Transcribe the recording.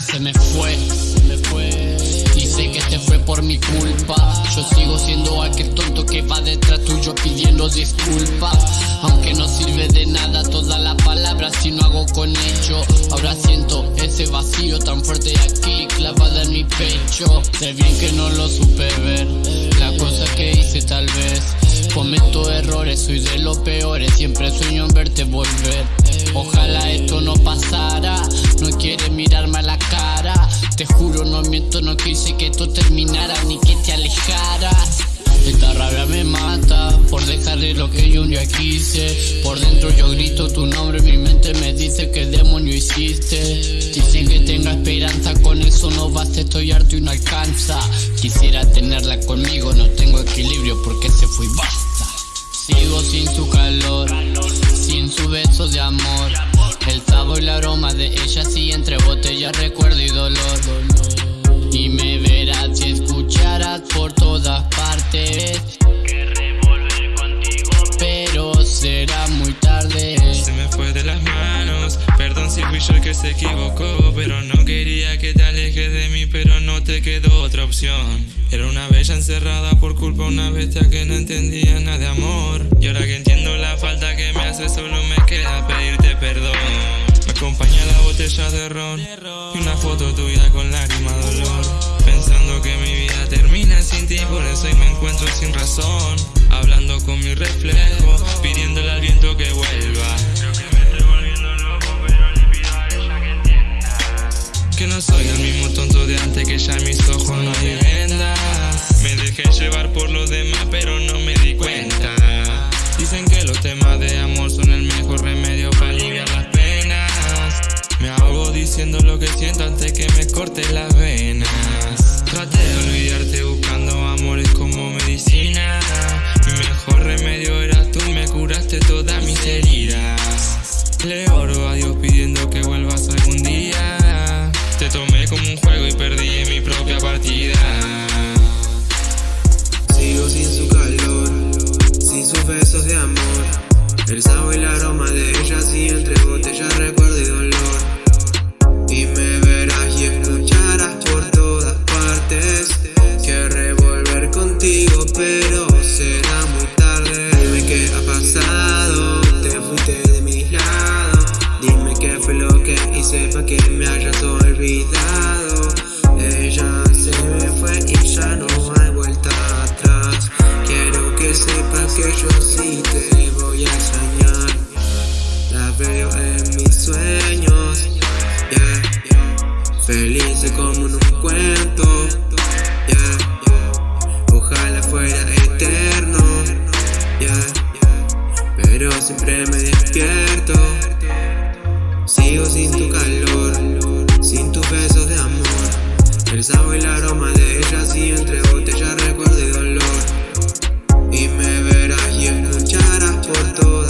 Se me fue, se me fue. Y sé que te fue por mi culpa. Yo sigo siendo aquel tonto que va detrás tuyo pidiendo disculpas. Aunque no sirve de nada todas las palabras si no hago con ello. Ahora siento ese vacío tan fuerte aquí clavada en mi pecho. Sé bien que no lo supe ver. La cosa que hice tal vez. Cometo errores, soy de los peores. Siempre sueño en verte volver. Ojalá quise que esto terminara ni que te alejaras. Esta rabia me mata por dejarle lo que yo un día quise. Por dentro yo grito tu nombre, mi mente me dice que demonio hiciste. Dicen que tenga esperanza, con eso no basta, estoy harto y no alcanza. Quisiera tenerla conmigo, no tengo equilibrio porque se fue y basta. Sigo sin su calor, sin su beso de amor. Todas partes. Querré volver contigo, pero será muy tarde. Se me fue de las manos, perdón si fui yo el que se equivocó, pero no quería que te alejes de mí, pero no te quedó otra opción. Era una bella encerrada por culpa una bestia que no entendía nada de amor. Y ahora que entiendo la falta que me hace, solo me queda pedirte perdón. Me acompaña la botella de ron y una foto tuya con lágrima por eso hoy me encuentro sin razón. Hablando con mi reflejo, pidiéndole al viento que vuelva. creo que me estoy volviendo loco, pero le pido a ella que entienda. Que no soy el mismo tonto de antes, que ya mis ojos no hay vendas. Me dejé llevar por los demás, pero no me di cuenta. Pero será muy tarde. Dime qué ha pasado, te fuiste de mi lado. Dime qué fue lo que hice para que me hayas olvidado. Ella se me fue y ya no hay vuelta atrás. Quiero que sepas que yo sí te voy a extrañar. La veo en mis sueños, yeah. Feliz como en un cuento. pero siempre me despierto. Sigo sin tu calor, sin tus besos de amor. El sabor y el aroma de ella, sigue entre botellas, recuerdo y dolor. Y me verás y escucharás por todas.